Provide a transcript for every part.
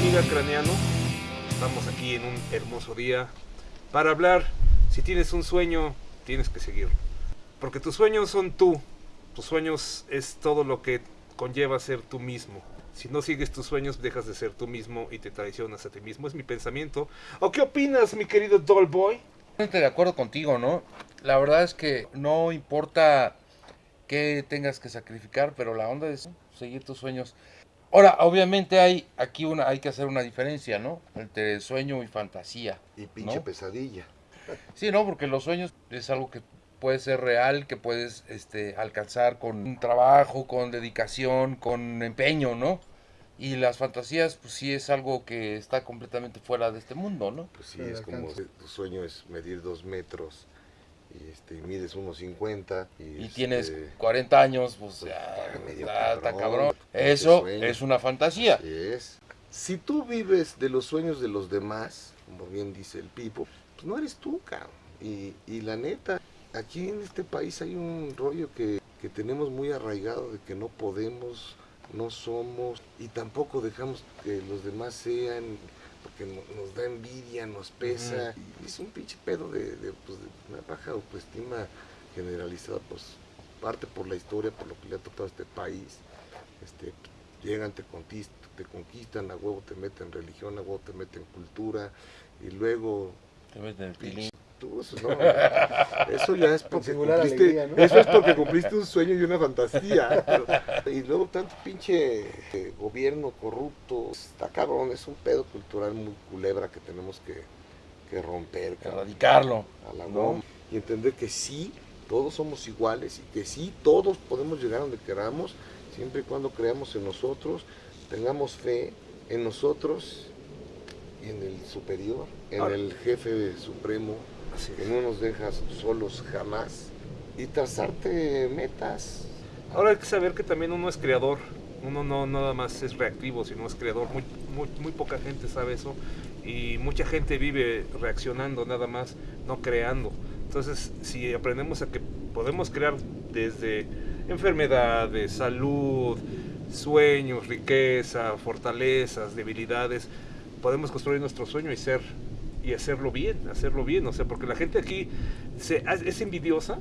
amiga Craneano. Estamos aquí en un hermoso día para hablar. Si tienes un sueño, tienes que seguirlo. Porque tus sueños son tú. Tus sueños es todo lo que conlleva ser tú mismo. Si no sigues tus sueños, dejas de ser tú mismo y te traicionas a ti mismo. Es mi pensamiento. ¿O qué opinas, mi querido Dollboy? Totalmente de acuerdo contigo, ¿no? La verdad es que no importa qué tengas que sacrificar, pero la onda es seguir tus sueños. Ahora, obviamente hay aquí una, hay que hacer una diferencia, ¿no? Entre sueño y fantasía. Y pinche ¿no? pesadilla. Sí, no, porque los sueños es algo que puede ser real, que puedes este, alcanzar con un trabajo, con dedicación, con empeño, ¿no? Y las fantasías, pues sí es algo que está completamente fuera de este mundo, ¿no? Pues sí, es como tu sueño es medir dos metros y este, mides unos 50 y, Y este, tienes 40 años, pues ya, medio está, está cabrón, cabrón. pinche Eso es una fantasía. Así es. Si tú vives de los sueños de los demás, como bien dice el Pipo, pues no eres tú, cabrón. Y, y la neta, aquí en este país hay un rollo que, que tenemos muy arraigado de que no podemos, no somos y tampoco dejamos que los demás sean porque no- nos da envidia, nos pesa. Y es un pinche pedo de, de, pues, de una baja autoestima generalizada, pues parte por la historia, por lo que le ha tocado a este país. Este, llegan, te conquistan, te conquistan, a huevo te meten religión, a huevo te meten cultura, y luego Te meten el pilín. Tú, eso, no, eso ya es porque cumpliste, alegría, ¿no? eso es porque cumpliste un sueño y una fantasía. pero- y luego tanto pinche eh, gobierno corrupto, está cabrón, es un pedo cultural muy culebra que tenemos que, que romper, Erradicarlo. a la ¿no? Y entender que sí, todos somos iguales y que sí, todos podemos llegar donde queramos, siempre y cuando creamos en nosotros, tengamos fe en nosotros y en el superior, en Ahora- el jefe supremo, Así que no nos dejas solos jamás y trazarte metas. Ahora hay que saber que también uno es creador. Uno no nada más es reactivo, sino es creador. Muy, muy, muy poca gente sabe eso. Y mucha gente vive reaccionando nada más, no creando. Entonces, si aprendemos a que podemos crear desde enfermedades, salud, sueños, riqueza, fortalezas, debilidades, podemos construir nuestro sueño y ser y hacerlo bien, hacerlo bien, o sea, porque la gente aquí se, es envidiosa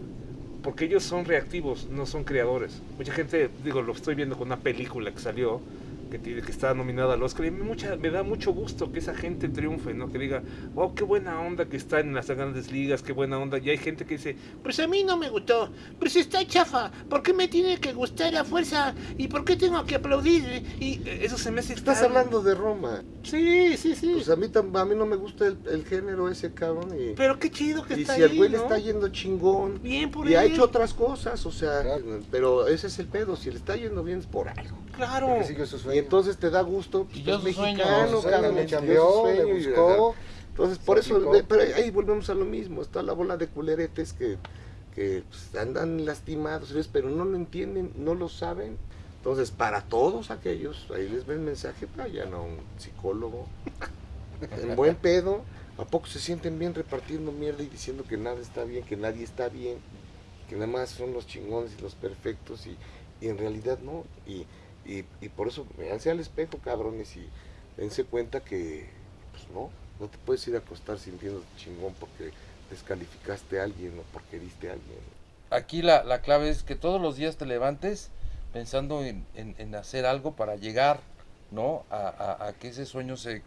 porque ellos son reactivos, no son creadores. Mucha gente, digo, lo estoy viendo con una película que salió, que, tiene, que está nominada al Oscar, y me, mucha, me da mucho gusto que esa gente triunfe, ¿no? Que diga, wow, qué buena onda que está en las grandes ligas, qué buena onda. Y hay gente que dice, pues a mí no me gustó, pues está chafa, ¿por qué me tiene que gustar a fuerza? ¿Y por qué tengo que aplaudir? Y eh, eso se me hace... Estás tan- hablando de Roma. Sí, sí, sí. Pues a mí, a mí no me gusta el, el género ese cabrón y, Pero qué chido que y está si el güey le está yendo chingón, Bien por Y ha hecho otras cosas, o sea, Claro. pero ese es el pedo, si le está yendo bien es por algo. Claro. Porque sigue su Y sueño. Entonces te da gusto, pues, es mexicano, cabrón, le cambió, le buscó. Entonces, por eso, ve- pero ahí volvemos a lo mismo, está la bola de culeretes que, que pues, andan lastimados, ¿ves? pero no lo entienden, no lo saben. Entonces, para todos aquellos, ahí les ven mensaje, vayan a un psicólogo, en buen pedo, ¿a poco se sienten bien repartiendo mierda y diciendo que nada está bien, que nadie está bien, que nada más son los chingones y los perfectos y, y en realidad no? Y, y, y por eso, véanse al espejo, cabrones, y dense cuenta que, pues no, no te puedes ir a acostar sintiendo chingón porque descalificaste a alguien o porque heriste a alguien. Aquí la, la clave es que todos los días te levantes pensando en, en- en hacer algo para llegar, ¿no? A, a- a que ese sueño se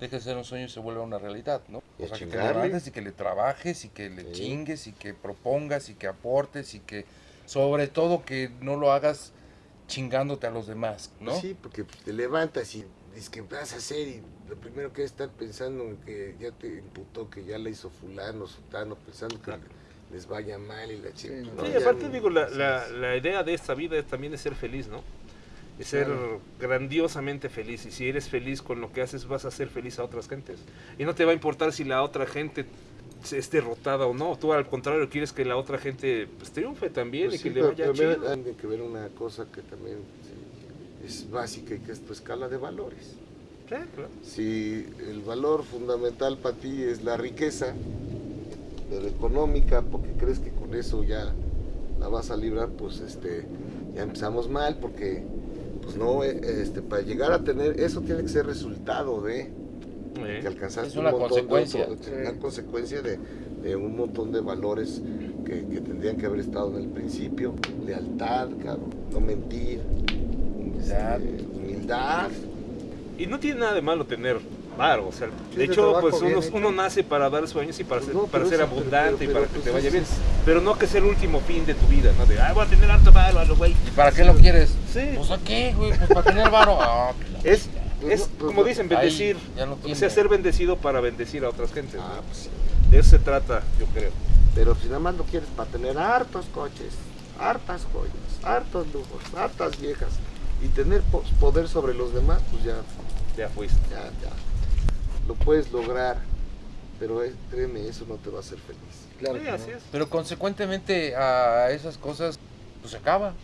deje de ser un sueño y se vuelva una realidad, ¿no? Y O sea, que te levantes y que le trabajes y que le Sí. chingues y que propongas y que aportes y que sobre todo que no lo hagas chingándote a los demás, ¿no? Sí, porque te levantas y dices que vas a hacer y lo primero que es estar pensando en que ya te imputó que ya la hizo fulano, sutano, pensando que les vaya mal y la chica. Sí, no, Sí, aparte no- digo, la, la, idea de esta vida es- también es ser feliz, ¿no? Es ser Claro. grandiosamente feliz. Y si eres feliz con lo que haces, vas a ser feliz a otras gentes. Y no te va a importar si la otra gente es derrotada o no. Tú al contrario quieres que la otra gente pues, triunfe también Pues y sí, que le vaya también chido. Tiene que ver una cosa que también es básica y que es tu escala de valores. Claro. Si el valor fundamental para ti es la riqueza, pero económica, porque crees que con eso ya la vas a librar, pues este ya empezamos mal, porque pues no, eh, este, para llegar a tener, eso tiene que ser resultado de Eh, que alcanzaste Es una un montón consecuencia. de otro- una consecuencia de, de un montón de valores que, que tendrían que haber estado en el principio. Lealtad, cabrón, no mentir, Humildad. este, humildad. Y no tiene nada de malo tener varo, o sea, Sí, de hecho, pues uno, uno nace para dar sueños y para Pues ser, no, para pero ser eso, pero- abundante pero- y para pero, que te pues, vaya eso bien. Pero no que sea el último fin de tu vida, ¿no? De, ah, voy a tener harto varo, a lo güey. ¿Y para qué lo quieres? Sí. Pues a qué, güey, pues para tener varo. La Es, es no, pues como dicen, bendecir. no o sea, ser bendecido para bendecir a otras gentes. Ah, ¿no? pues sí. De eso se trata, yo creo. Pero si nada más lo quieres para tener hartos coches, hartas joyas, hartos lujos, hartas viejas y tener po- poder sobre los demás, pues ya, Ya fuiste. ya, ya. Lo puedes lograr, pero créeme, eso no te va a hacer feliz. Claro Sí, así no. es. Pero consecuentemente a esas cosas, pues se acaba,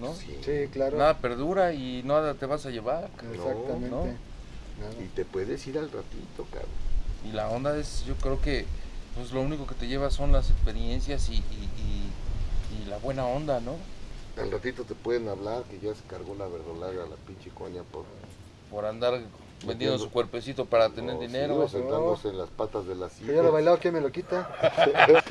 ¿no? Sí. Sí, claro. Nada perdura y nada te vas a llevar. Exactamente. No. Y te puedes ir al ratito, cabrón. Y la onda es, yo creo que pues lo único que te lleva son las experiencias y, y- y- y la buena onda, ¿no? Al ratito te pueden hablar que ya se cargó la verdolaga, la pinche coña por Por andar vendiendo su cuerpecito para tener No, sí, dinero. o sentándose en las patas de la silla. ya lo bailado, ¿quién me lo quita?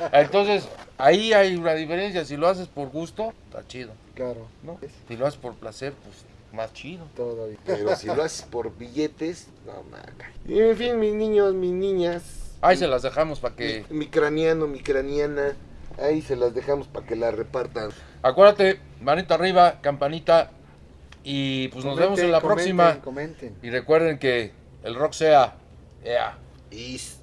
Entonces, ahí hay una diferencia. Si lo haces por gusto, está chido. Claro. ¿no? Si lo haces por placer, pues más chido. Todavía. Pero si lo haces por billetes, no maca. Y en fin, mis niños, mis niñas. Ahí se las dejamos para que... Mi, mi craniano, mi craniana. Ahí se las dejamos para que la repartan. Acuérdate, manita arriba, campanita. Y pues nos vemos en la próxima. Comenten. Y recuerden que el rock sea. Yeah. Is.